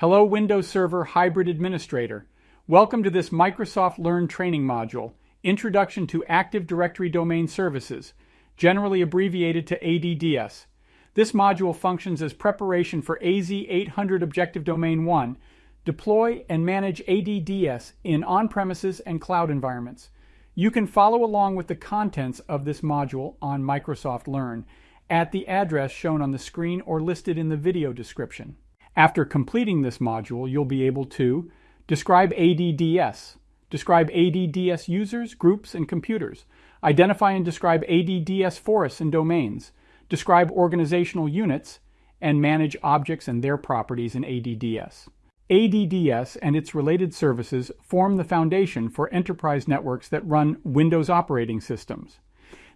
Hello Windows Server Hybrid Administrator. Welcome to this Microsoft Learn training module, Introduction to Active Directory Domain Services, generally abbreviated to ADDS. This module functions as preparation for AZ800 Objective Domain 1, deploy and manage ADDS in on-premises and cloud environments. You can follow along with the contents of this module on Microsoft Learn at the address shown on the screen or listed in the video description. After completing this module, you'll be able to describe ADDS, describe ADDS users, groups, and computers, identify and describe ADDS forests and domains, describe organizational units, and manage objects and their properties in ADDS. ADDS and its related services form the foundation for enterprise networks that run Windows operating systems.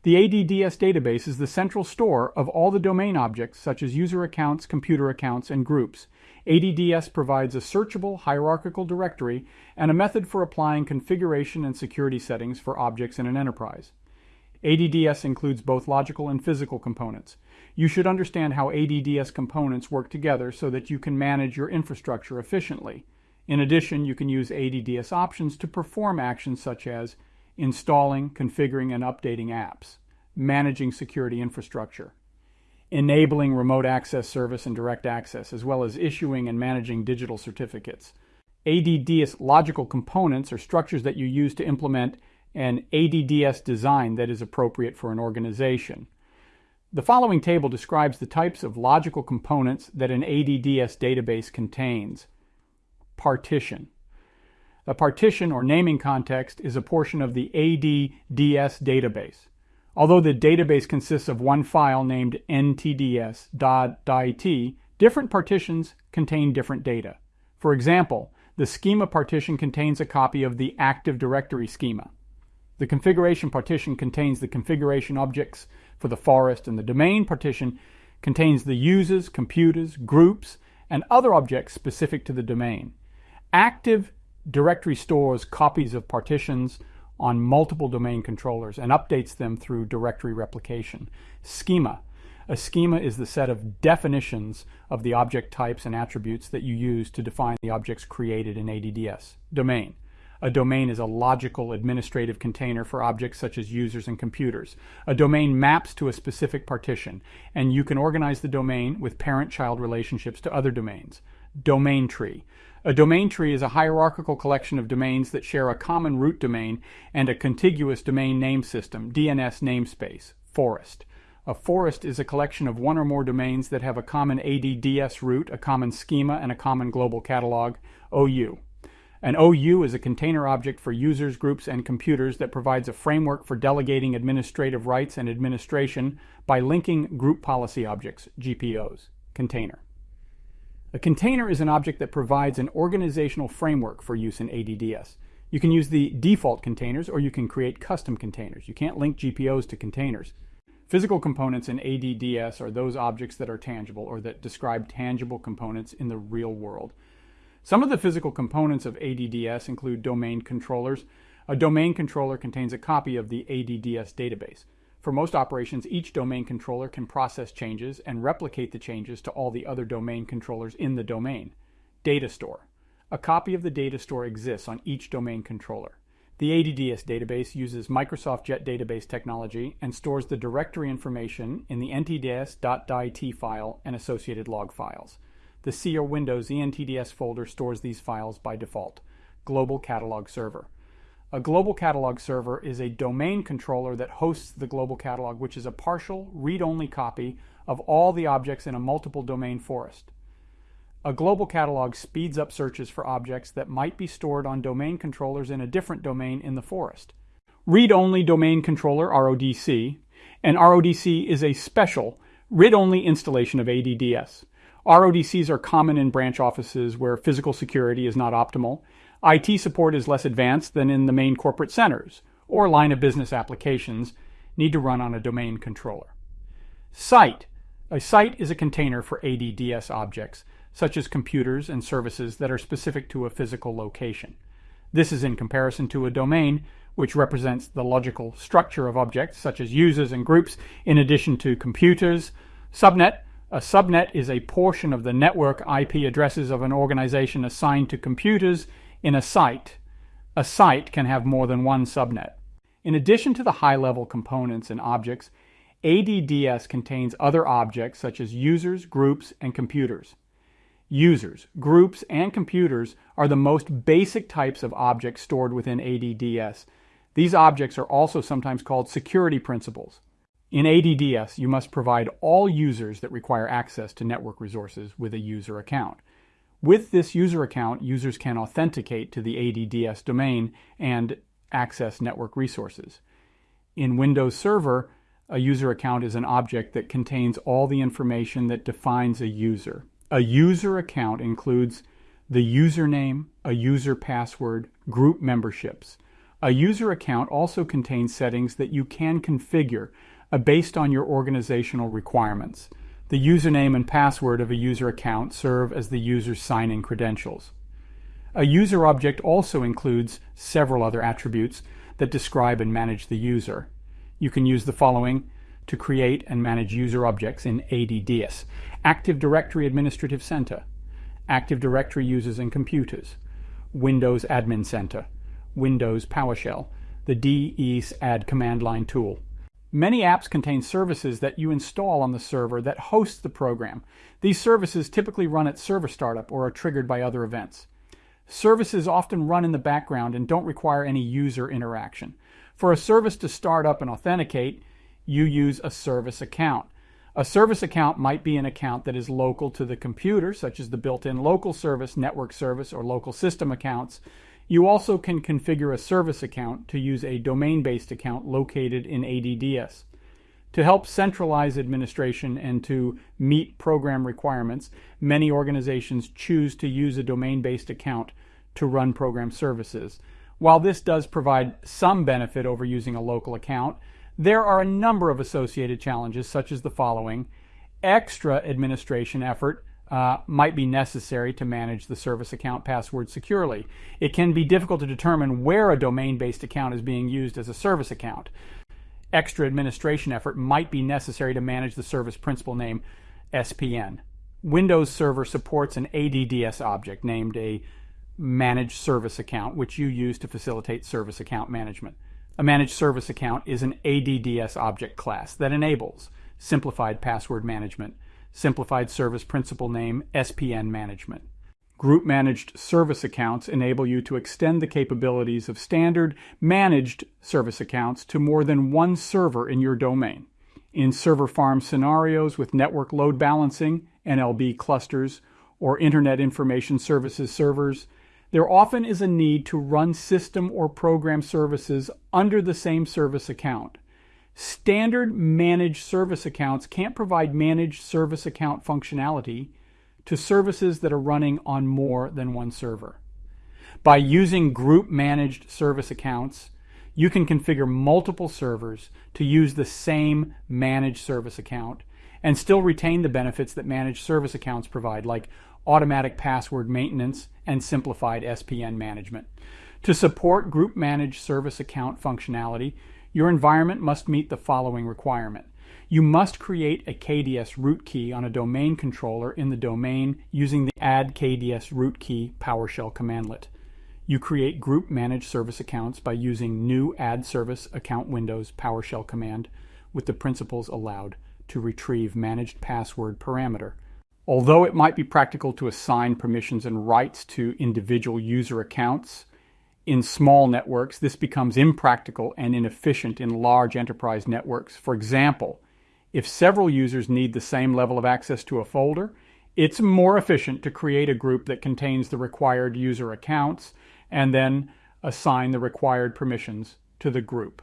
The ADDS database is the central store of all the domain objects such as user accounts, computer accounts, and groups. ADDS provides a searchable hierarchical directory and a method for applying configuration and security settings for objects in an enterprise. ADDS includes both logical and physical components. You should understand how ADDS components work together so that you can manage your infrastructure efficiently. In addition, you can use ADDS options to perform actions such as installing, configuring, and updating apps, managing security infrastructure, enabling remote access service and direct access, as well as issuing and managing digital certificates. ADDS logical components are structures that you use to implement an ADDS design that is appropriate for an organization. The following table describes the types of logical components that an ADDS database contains. Partition. A partition or naming context is a portion of the ADDS database. Although the database consists of one file named ntds.dit, different partitions contain different data. For example, the schema partition contains a copy of the Active Directory schema. The configuration partition contains the configuration objects for the forest, and the domain partition contains the users, computers, groups, and other objects specific to the domain. Active Directory stores copies of partitions on multiple domain controllers and updates them through directory replication. Schema. A schema is the set of definitions of the object types and attributes that you use to define the objects created in ADDS. Domain. A domain is a logical administrative container for objects such as users and computers. A domain maps to a specific partition, and you can organize the domain with parent-child relationships to other domains. Domain tree. A domain tree is a hierarchical collection of domains that share a common root domain and a contiguous domain name system, DNS namespace, forest. A forest is a collection of one or more domains that have a common ADDS root, a common schema, and a common global catalog, OU. An OU is a container object for users, groups, and computers that provides a framework for delegating administrative rights and administration by linking group policy objects, GPOs. Container. A container is an object that provides an organizational framework for use in ADDS. You can use the default containers or you can create custom containers. You can't link GPOs to containers. Physical components in ADDS are those objects that are tangible or that describe tangible components in the real world. Some of the physical components of ADDS include domain controllers. A domain controller contains a copy of the ADDS database. For most operations, each domain controller can process changes and replicate the changes to all the other domain controllers in the domain. Data store. A copy of the data store exists on each domain controller. The ADDS database uses Microsoft Jet database technology and stores the directory information in the ntds.dit file and associated log files. The C or Windows NTDS folder stores these files by default. Global Catalog Server. A global catalog server is a domain controller that hosts the global catalog, which is a partial, read-only copy of all the objects in a multiple domain forest. A global catalog speeds up searches for objects that might be stored on domain controllers in a different domain in the forest. Read-only domain controller, RODC, and RODC is a special, read-only installation of ADDS. RODCs are common in branch offices where physical security is not optimal. IT support is less advanced than in the main corporate centers, or line of business applications need to run on a domain controller. Site. A site is a container for ADDS objects, such as computers and services that are specific to a physical location. This is in comparison to a domain, which represents the logical structure of objects, such as users and groups, in addition to computers. Subnet A subnet is a portion of the network IP addresses of an organization assigned to computers in a site. A site can have more than one subnet. In addition to the high-level components and objects, ADDS contains other objects such as users, groups, and computers. Users, groups, and computers are the most basic types of objects stored within ADDS. These objects are also sometimes called security principals. In ADDS, you must provide all users that require access to network resources with a user account. With this user account, users can authenticate to the ADDS domain and access network resources. In Windows Server, a user account is an object that contains all the information that defines a user. A user account includes the username, a user password, group memberships. A user account also contains settings that you can configure uh, based on your organizational requirements. The username and password of a user account serve as the user's sign-in credentials. A user object also includes several other attributes that describe and manage the user. You can use the following to create and manage user objects in ADDS. Active Directory Administrative Center, Active Directory Users and Computers, Windows Admin Center, Windows PowerShell, the DSAdd command line tool. Many apps contain services that you install on the server that hosts the program. These services typically run at server startup or are triggered by other events. Services often run in the background and don't require any user interaction. For a service to start up and authenticate, you use a service account. A service account might be an account that is local to the computer, such as the built-in local service, network service, or local system accounts. You also can configure a service account to use a domain-based account located in ADDS. To help centralize administration and to meet program requirements, many organizations choose to use a domain-based account to run program services. While this does provide some benefit over using a local account, there are a number of associated challenges such as the following. Extra administration effort uh, might be necessary to manage the service account password securely. It can be difficult to determine where a domain-based account is being used as a service account. Extra administration effort might be necessary to manage the service principal name SPN. Windows Server supports an ADDS object named a managed service account, which you use to facilitate service account management. A managed service account is an ADDS object class that enables simplified password management, Simplified Service Principal Name SPN Management. Group managed service accounts enable you to extend the capabilities of standard managed service accounts to more than one server in your domain. In server farm scenarios with network load balancing, NLB clusters, or Internet Information Services servers, there often is a need to run system or program services under the same service account. Standard managed service accounts can't provide managed service account functionality to services that are running on more than one server. By using group managed service accounts, you can configure multiple servers to use the same managed service account and still retain the benefits that managed service accounts provide, like automatic password maintenance and simplified SPN management. To support group managed service account functionality, your environment must meet the following requirement. You must create a KDS root key on a domain controller in the domain using the add KDS root key PowerShell commandlet. You create group managed service accounts by using new AD service account windows PowerShell command with the principals allowed to retrieve managed password parameter. Although it might be practical to assign permissions and rights to individual user accounts, in small networks, this becomes impractical and inefficient in large enterprise networks. For example, if several users need the same level of access to a folder, it's more efficient to create a group that contains the required user accounts and then assign the required permissions to the group.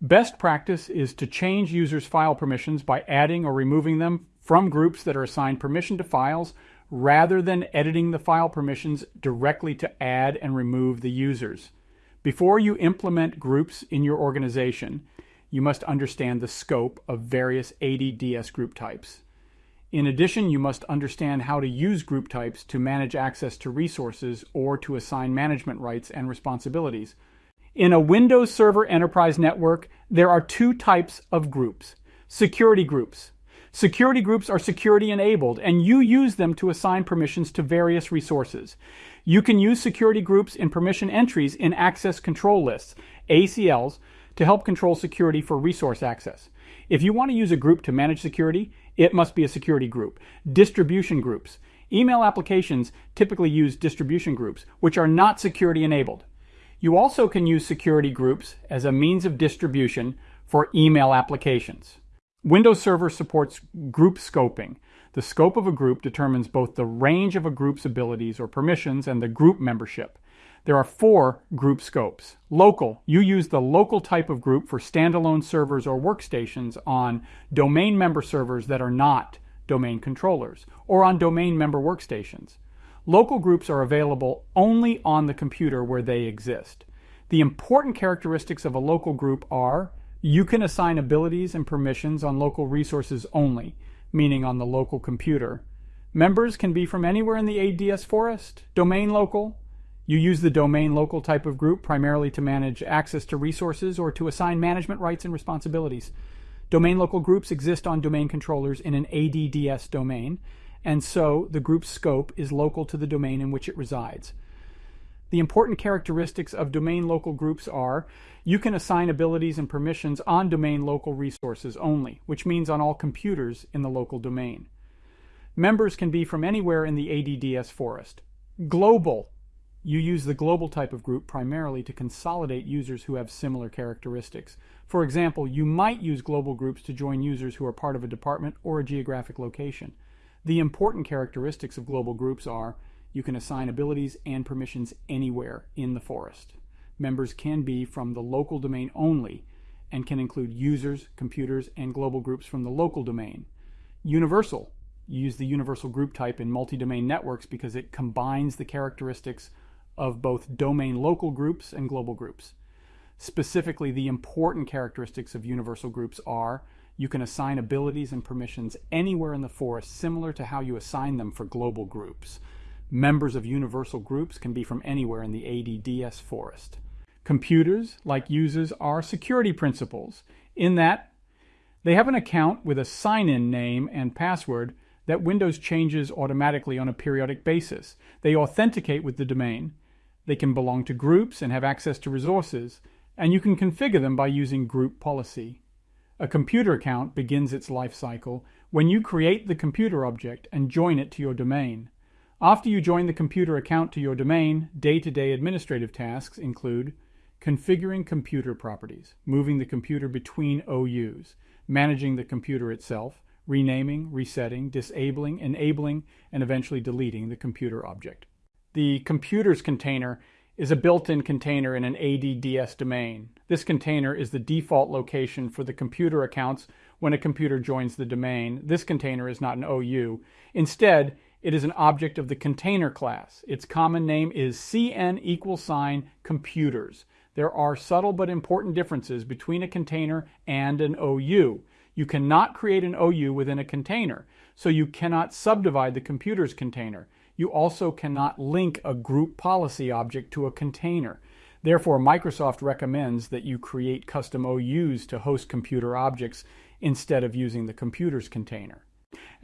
Best practice is to change users' file permissions by adding or removing them from groups that are assigned permission to files rather than editing the file permissions directly to add and remove the users. Before you implement groups in your organization, you must understand the scope of various ADDS group types. In addition, you must understand how to use group types to manage access to resources or to assign management rights and responsibilities. In a Windows Server Enterprise Network, there are two types of groups. Security groups. Security groups are security enabled, and you use them to assign permissions to various resources. You can use security groups in permission entries in access control lists, ACLs, to help control security for resource access. If you want to use a group to manage security, it must be a security group. Distribution groups. Email applications typically use distribution groups, which are not security enabled. You also can use security groups as a means of distribution for email applications. Windows Server supports group scoping. The scope of a group determines both the range of a group's abilities or permissions and the group membership. There are four group scopes. Local, you use the local type of group for standalone servers or workstations on domain member servers that are not domain controllers, or on domain member workstations. Local groups are available only on the computer where they exist. The important characteristics of a local group are you can assign abilities and permissions on local resources only, meaning on the local computer. Members can be from anywhere in the ADS forest. Domain local. You use the domain local type of group primarily to manage access to resources or to assign management rights and responsibilities. Domain local groups exist on domain controllers in an ADDS domain, and so the group's scope is local to the domain in which it resides. The important characteristics of domain local groups are you can assign abilities and permissions on domain local resources only, which means on all computers in the local domain. Members can be from anywhere in the ADDS forest. Global. You use the global type of group primarily to consolidate users who have similar characteristics. For example, you might use global groups to join users who are part of a department or a geographic location. The important characteristics of global groups are you can assign abilities and permissions anywhere in the forest. Members can be from the local domain only and can include users, computers, and global groups from the local domain. Universal. use the universal group type in multi-domain networks because it combines the characteristics of both domain local groups and global groups. Specifically, the important characteristics of universal groups are you can assign abilities and permissions anywhere in the forest, similar to how you assign them for global groups. Members of universal groups can be from anywhere in the ADDS forest. Computers, like users, are security principals in that they have an account with a sign-in name and password that Windows changes automatically on a periodic basis. They authenticate with the domain. They can belong to groups and have access to resources, and you can configure them by using group policy. A computer account begins its life cycle when you create the computer object and join it to your domain. After you join the computer account to your domain, day-to-day -day administrative tasks include configuring computer properties, moving the computer between OUs, managing the computer itself, renaming, resetting, disabling, enabling, and eventually deleting the computer object. The computers container is a built-in container in an ADDS domain. This container is the default location for the computer accounts when a computer joins the domain. This container is not an OU. Instead, it is an object of the container class. Its common name is CN equal sign computers. There are subtle but important differences between a container and an OU. You cannot create an OU within a container, so you cannot subdivide the computer's container. You also cannot link a group policy object to a container. Therefore, Microsoft recommends that you create custom OUs to host computer objects instead of using the computer's container.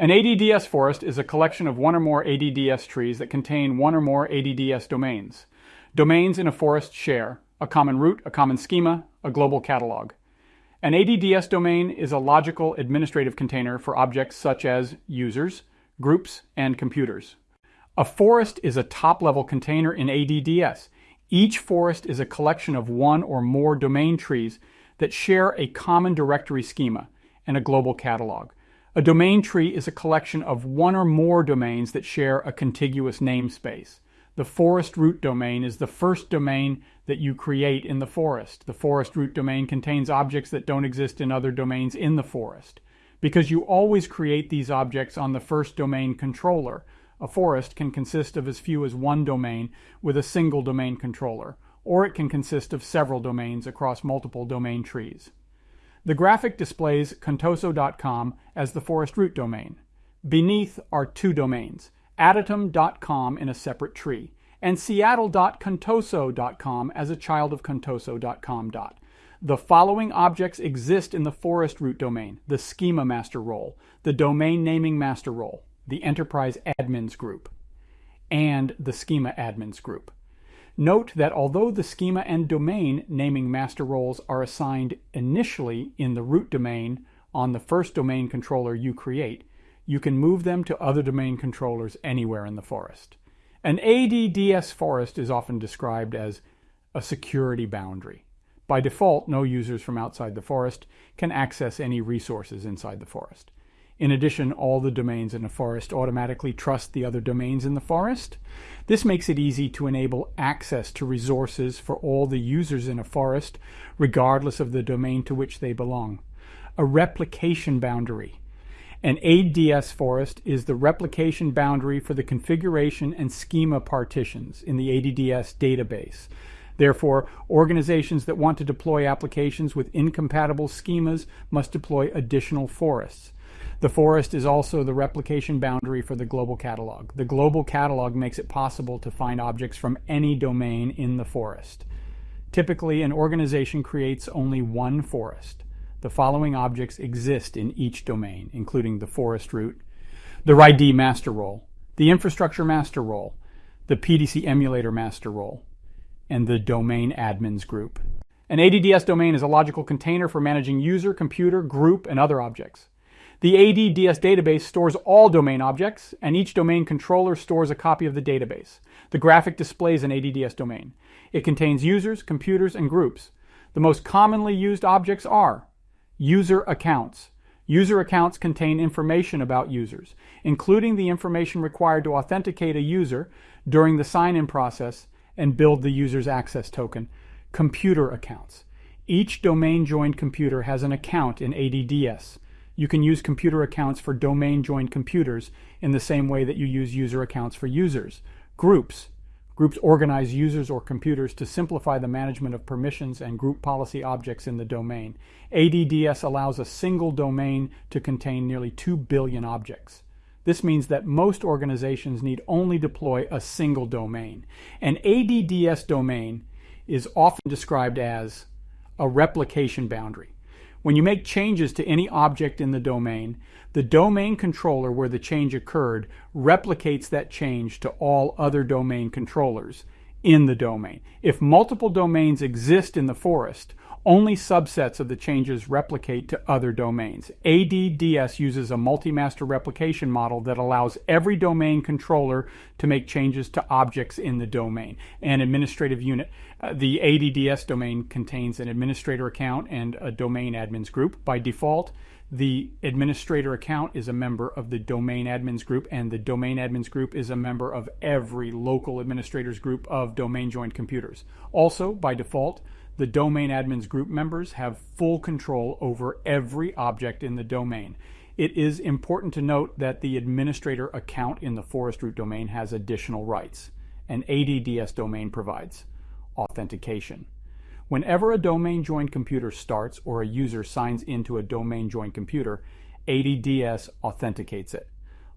An ADDS forest is a collection of one or more ADDS trees that contain one or more ADDS domains. Domains in a forest share a common root, a common schema, a global catalog. An ADDS domain is a logical administrative container for objects such as users, groups, and computers. A forest is a top-level container in ADDS. Each forest is a collection of one or more domain trees that share a common directory schema and a global catalog. A domain tree is a collection of one or more domains that share a contiguous namespace. The forest root domain is the first domain that you create in the forest. The forest root domain contains objects that don't exist in other domains in the forest. Because you always create these objects on the first domain controller, a forest can consist of as few as one domain with a single domain controller, or it can consist of several domains across multiple domain trees. The graphic displays contoso.com as the forest root domain. Beneath are two domains, adatum.com in a separate tree, and seattle.contoso.com as a child of contoso.com. The following objects exist in the forest root domain the schema master role, the domain naming master role, the enterprise admins group, and the schema admins group. Note that although the schema and domain naming master roles are assigned initially in the root domain on the first domain controller you create, you can move them to other domain controllers anywhere in the forest. An ADDS forest is often described as a security boundary. By default, no users from outside the forest can access any resources inside the forest. In addition, all the domains in a forest automatically trust the other domains in the forest. This makes it easy to enable access to resources for all the users in a forest, regardless of the domain to which they belong. A replication boundary. An ADDS forest is the replication boundary for the configuration and schema partitions in the ADDS database. Therefore, organizations that want to deploy applications with incompatible schemas must deploy additional forests. The forest is also the replication boundary for the global catalog. The global catalog makes it possible to find objects from any domain in the forest. Typically, an organization creates only one forest. The following objects exist in each domain, including the forest root, the RID master role, the infrastructure master role, the PDC emulator master role, and the domain admins group. An ADDS domain is a logical container for managing user, computer, group, and other objects. The ADDS database stores all domain objects, and each domain controller stores a copy of the database. The graphic displays an ADDS domain. It contains users, computers, and groups. The most commonly used objects are user accounts. User accounts contain information about users, including the information required to authenticate a user during the sign-in process and build the user's access token, computer accounts. Each domain joined computer has an account in ADDS. You can use computer accounts for domain joined computers in the same way that you use user accounts for users. Groups. Groups organize users or computers to simplify the management of permissions and group policy objects in the domain. ADDS allows a single domain to contain nearly 2 billion objects. This means that most organizations need only deploy a single domain. An ADDS domain is often described as a replication boundary. When you make changes to any object in the domain, the domain controller where the change occurred replicates that change to all other domain controllers in the domain. If multiple domains exist in the forest, only subsets of the changes replicate to other domains. ADDS uses a multi-master replication model that allows every domain controller to make changes to objects in the domain. An administrative unit, the ADDS domain contains an administrator account and a domain admins group. By default, the administrator account is a member of the domain admins group, and the domain admins group is a member of every local administrators group of domain joined computers. Also, by default, the domain admins group members have full control over every object in the domain. It is important to note that the administrator account in the forest root domain has additional rights. An ADDS domain provides authentication. Whenever a domain joined computer starts or a user signs into a domain joined computer, ADDS authenticates it.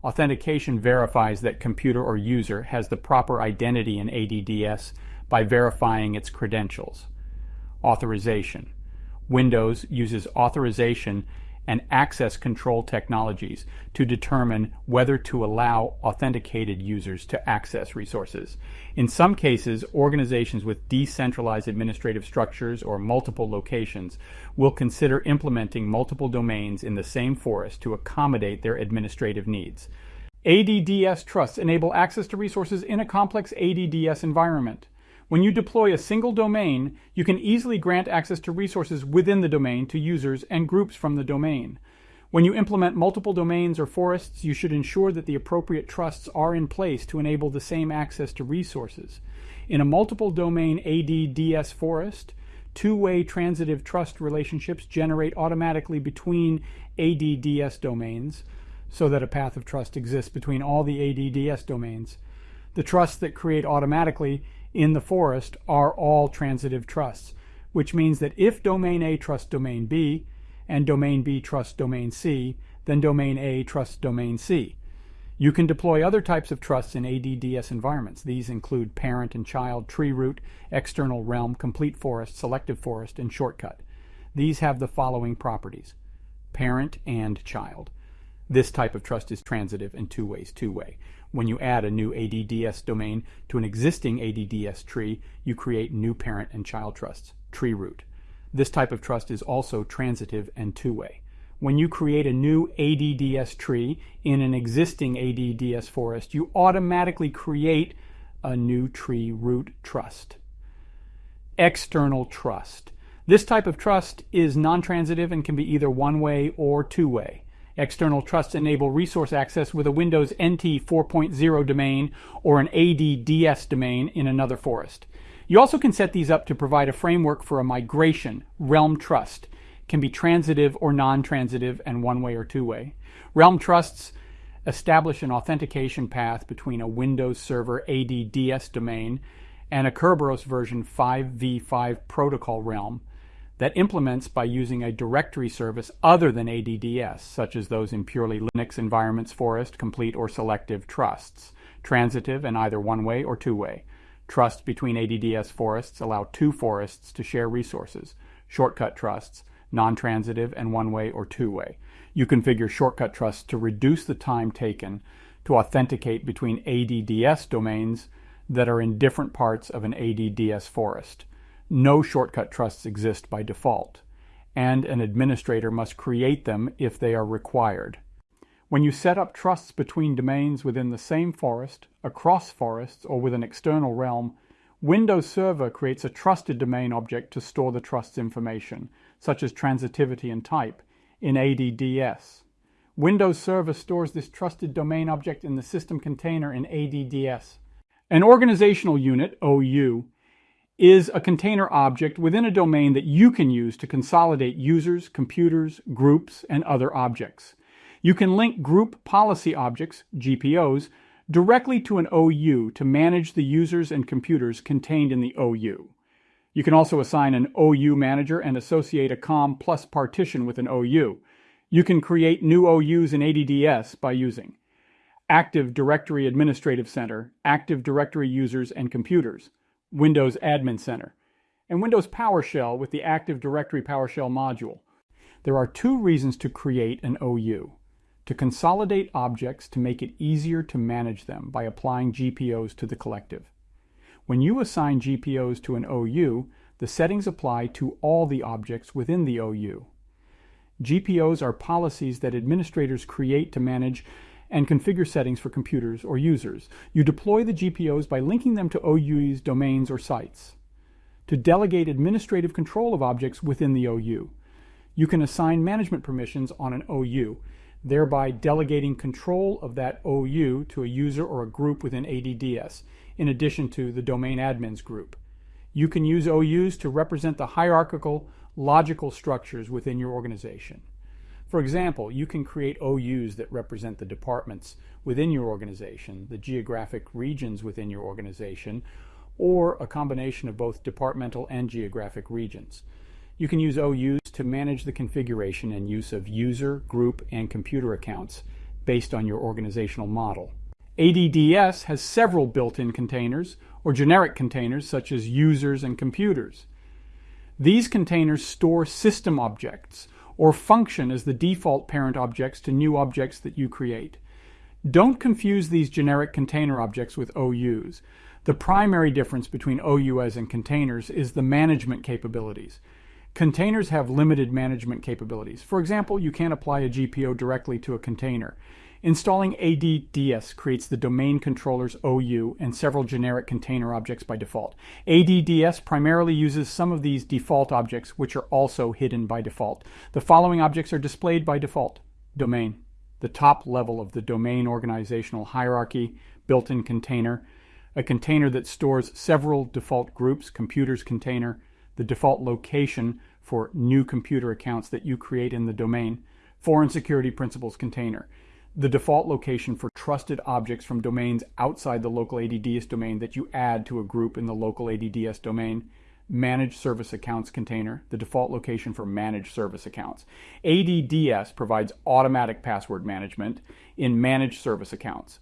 Authentication verifies that computer or user has the proper identity in ADDS by verifying its credentials authorization. Windows uses authorization and access control technologies to determine whether to allow authenticated users to access resources. In some cases, organizations with decentralized administrative structures or multiple locations will consider implementing multiple domains in the same forest to accommodate their administrative needs. ADDS trusts enable access to resources in a complex ADDS environment. When you deploy a single domain, you can easily grant access to resources within the domain to users and groups from the domain. When you implement multiple domains or forests, you should ensure that the appropriate trusts are in place to enable the same access to resources. In a multiple domain ADDS forest, two-way transitive trust relationships generate automatically between ADDS domains so that a path of trust exists between all the ADDS domains. The trusts that create automatically in the forest are all transitive trusts, which means that if domain A trusts domain B and domain B trusts domain C, then domain A trusts domain C. You can deploy other types of trusts in ADDS environments. These include parent and child, tree root, external realm, complete forest, selective forest, and shortcut. These have the following properties. Parent and child. This type of trust is transitive and two ways two-way. When you add a new ADDS domain to an existing ADDS tree, you create new parent and child trusts, tree root. This type of trust is also transitive and two-way. When you create a new ADDS tree in an existing ADDS forest, you automatically create a new tree root trust. External trust. This type of trust is non-transitive and can be either one-way or two-way. External trusts enable resource access with a Windows NT 4.0 domain or an ADDS domain in another forest. You also can set these up to provide a framework for a migration, Realm Trust. Can be transitive or non-transitive and one-way or two-way. Realm Trusts establish an authentication path between a Windows Server ADDS domain and a Kerberos version 5v5 protocol realm that implements by using a directory service other than ADDS, such as those in purely Linux environments, forest, complete, or selective trusts, transitive and either one-way or two-way. Trusts between ADDS forests allow two forests to share resources. Shortcut trusts, non-transitive and one-way or two-way. You configure shortcut trusts to reduce the time taken to authenticate between ADDS domains that are in different parts of an ADDS forest no shortcut trusts exist by default, and an administrator must create them if they are required. When you set up trusts between domains within the same forest, across forests, or with an external realm, Windows Server creates a trusted domain object to store the trust's information, such as transitivity and type, in ADDS. Windows Server stores this trusted domain object in the system container in ADDS. An organizational unit, OU, is a container object within a domain that you can use to consolidate users, computers, groups, and other objects. You can link group policy objects, GPOs, directly to an OU to manage the users and computers contained in the OU. You can also assign an OU manager and associate a COM plus partition with an OU. You can create new OUs in ADDS by using Active Directory Administrative Center, Active Directory Users and Computers, Windows Admin Center, and Windows PowerShell with the Active Directory PowerShell module. There are two reasons to create an OU. To consolidate objects to make it easier to manage them by applying GPOs to the collective. When you assign GPOs to an OU, the settings apply to all the objects within the OU. GPOs are policies that administrators create to manage and configure settings for computers or users. You deploy the GPOs by linking them to OU's domains or sites. To delegate administrative control of objects within the OU, you can assign management permissions on an OU, thereby delegating control of that OU to a user or a group within ADDS, in addition to the domain admins group. You can use OUs to represent the hierarchical, logical structures within your organization. For example, you can create OUs that represent the departments within your organization, the geographic regions within your organization, or a combination of both departmental and geographic regions. You can use OUs to manage the configuration and use of user, group, and computer accounts based on your organizational model. ADDS has several built-in containers or generic containers such as users and computers. These containers store system objects or function as the default parent objects to new objects that you create. Don't confuse these generic container objects with OUs. The primary difference between OUs and containers is the management capabilities. Containers have limited management capabilities. For example, you can't apply a GPO directly to a container. Installing ADDS creates the domain controller's OU and several generic container objects by default. ADDS primarily uses some of these default objects, which are also hidden by default. The following objects are displayed by default. Domain, the top level of the domain organizational hierarchy, built-in container, a container that stores several default groups, computers container, the default location for new computer accounts that you create in the domain, foreign security principals container the default location for trusted objects from domains outside the local ADDS domain that you add to a group in the local ADDS domain, managed service accounts container, the default location for managed service accounts. ADDS provides automatic password management in managed service accounts.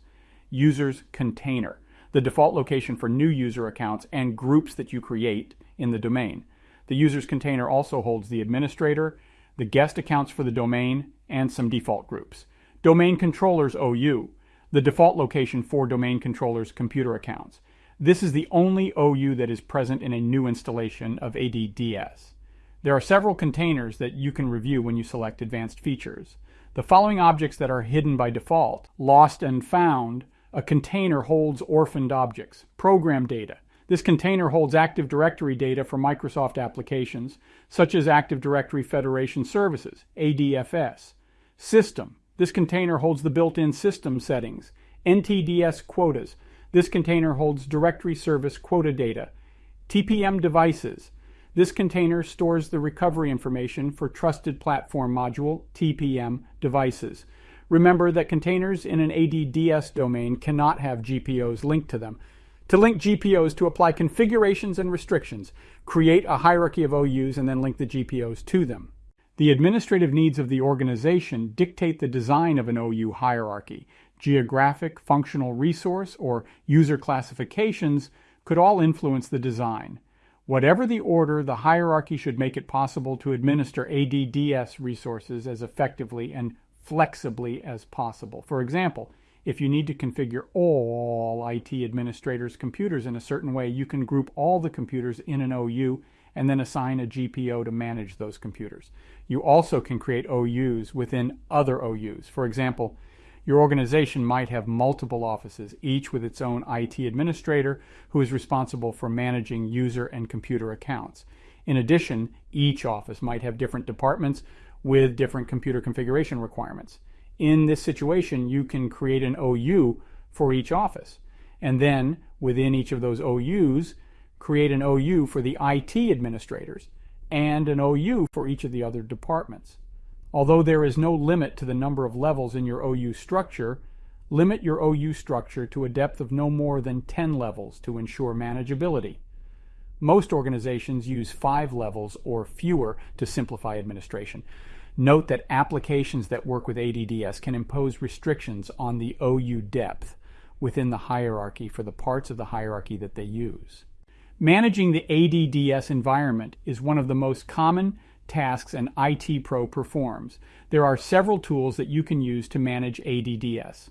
Users container, the default location for new user accounts and groups that you create in the domain. The users container also holds the administrator, the guest accounts for the domain, and some default groups. Domain controllers OU, the default location for domain controllers computer accounts. This is the only OU that is present in a new installation of ADDS. There are several containers that you can review when you select advanced features. The following objects that are hidden by default, lost and found, a container holds orphaned objects, program data. This container holds Active Directory data for Microsoft applications, such as Active Directory Federation Services, ADFS. System. This container holds the built-in system settings, NTDS quotas. This container holds directory service quota data. TPM devices. This container stores the recovery information for Trusted Platform Module, TPM, devices. Remember that containers in an ADDS domain cannot have GPOs linked to them. To link GPOs to apply configurations and restrictions, create a hierarchy of OUs and then link the GPOs to them. The administrative needs of the organization dictate the design of an OU hierarchy. Geographic, functional resource, or user classifications could all influence the design. Whatever the order, the hierarchy should make it possible to administer ADDS resources as effectively and flexibly as possible. For example, if you need to configure all IT administrators' computers in a certain way, you can group all the computers in an OU and then assign a GPO to manage those computers. You also can create OUs within other OUs. For example, your organization might have multiple offices, each with its own IT administrator who is responsible for managing user and computer accounts. In addition, each office might have different departments with different computer configuration requirements. In this situation, you can create an OU for each office. And then within each of those OUs, create an OU for the IT administrators and an OU for each of the other departments. Although there is no limit to the number of levels in your OU structure, limit your OU structure to a depth of no more than 10 levels to ensure manageability. Most organizations use five levels or fewer to simplify administration. Note that applications that work with ADDS can impose restrictions on the OU depth within the hierarchy for the parts of the hierarchy that they use. Managing the ADDS environment is one of the most common tasks an IT pro performs. There are several tools that you can use to manage ADDS.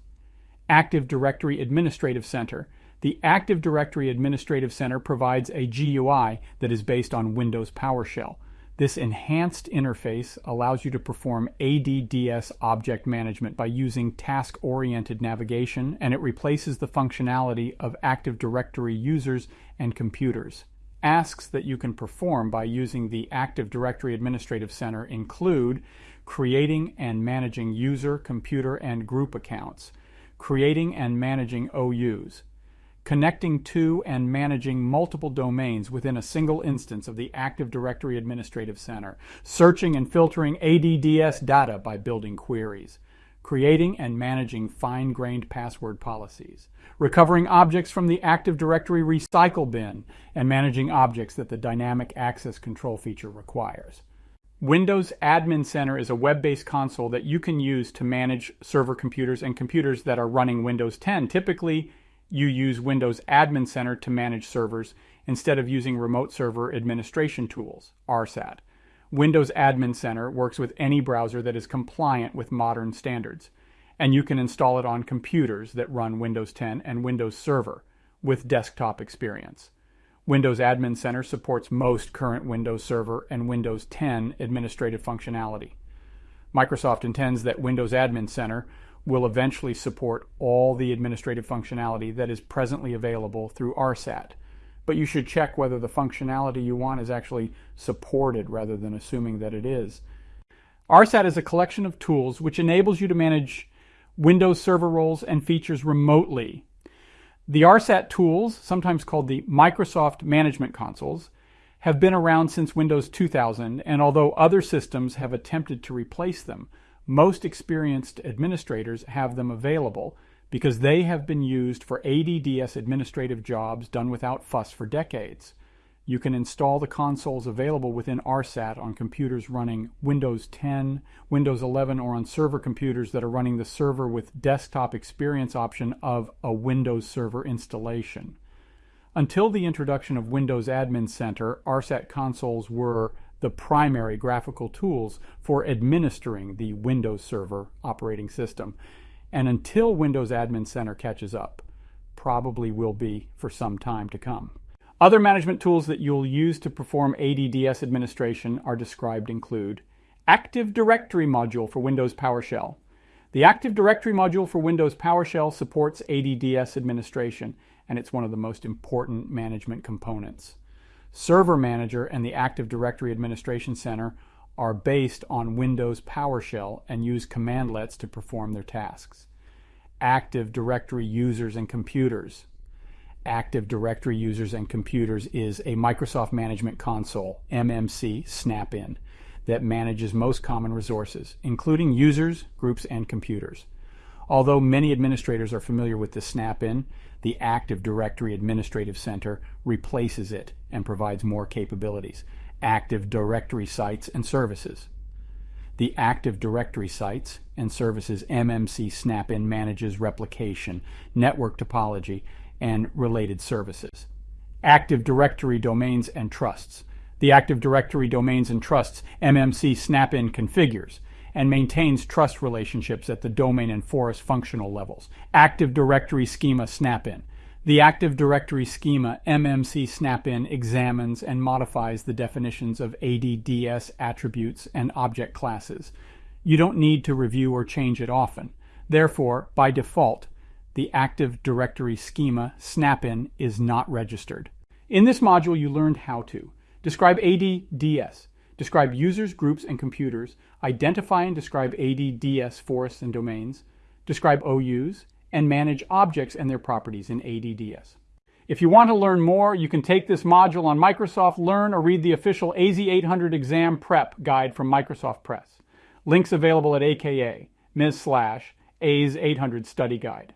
Active Directory Administrative Center. The Active Directory Administrative Center provides a GUI that is based on Windows PowerShell. This enhanced interface allows you to perform ADDS object management by using task-oriented navigation, and it replaces the functionality of Active Directory users and computers. Asks that you can perform by using the Active Directory Administrative Center include creating and managing user, computer, and group accounts, creating and managing OUs, connecting to and managing multiple domains within a single instance of the Active Directory Administrative Center, searching and filtering ADDS data by building queries, creating and managing fine-grained password policies, recovering objects from the Active Directory recycle bin, and managing objects that the dynamic access control feature requires. Windows Admin Center is a web-based console that you can use to manage server computers and computers that are running Windows 10. Typically, you use Windows Admin Center to manage servers instead of using remote server administration tools, RSAT. Windows Admin Center works with any browser that is compliant with modern standards, and you can install it on computers that run Windows 10 and Windows Server with desktop experience. Windows Admin Center supports most current Windows Server and Windows 10 administrative functionality. Microsoft intends that Windows Admin Center will eventually support all the administrative functionality that is presently available through RSAT but you should check whether the functionality you want is actually supported rather than assuming that it is. RSAT is a collection of tools which enables you to manage Windows server roles and features remotely. The RSAT tools, sometimes called the Microsoft Management Consoles, have been around since Windows 2000, and although other systems have attempted to replace them, most experienced administrators have them available because they have been used for ADDS administrative jobs done without fuss for decades. You can install the consoles available within RSAT on computers running Windows 10, Windows 11, or on server computers that are running the server with desktop experience option of a Windows Server installation. Until the introduction of Windows Admin Center, RSAT consoles were the primary graphical tools for administering the Windows Server operating system. And until Windows Admin Center catches up, probably will be for some time to come. Other management tools that you'll use to perform ADDS administration are described include Active Directory module for Windows PowerShell. The Active Directory module for Windows PowerShell supports ADDS administration, and it's one of the most important management components. Server Manager and the Active Directory Administration Center are based on Windows PowerShell and use commandlets to perform their tasks. Active Directory users and computers. Active Directory users and computers is a Microsoft Management Console, MMC, snap-in, that manages most common resources, including users, groups, and computers. Although many administrators are familiar with the snap-in, the Active Directory Administrative Center replaces it and provides more capabilities. Active Directory sites and services. The Active Directory sites and services MMC Snap-in manages replication, network topology, and related services. Active Directory domains and trusts. The Active Directory domains and trusts MMC Snap-in configures and maintains trust relationships at the domain and forest functional levels. Active Directory Schema Snap-in. The Active Directory Schema MMC Snap-in examines and modifies the definitions of ADDS attributes and object classes. You don't need to review or change it often. Therefore, by default, the Active Directory Schema Snap-in is not registered. In this module, you learned how to describe ADDS, describe users, groups, and computers, identify and describe ADDS forests and domains, describe OUs, and manage objects and their properties in ADDS. If you want to learn more, you can take this module on Microsoft Learn or read the official AZ800 exam prep guide from Microsoft Press. Links available at aka ms slash AZ800 study guide.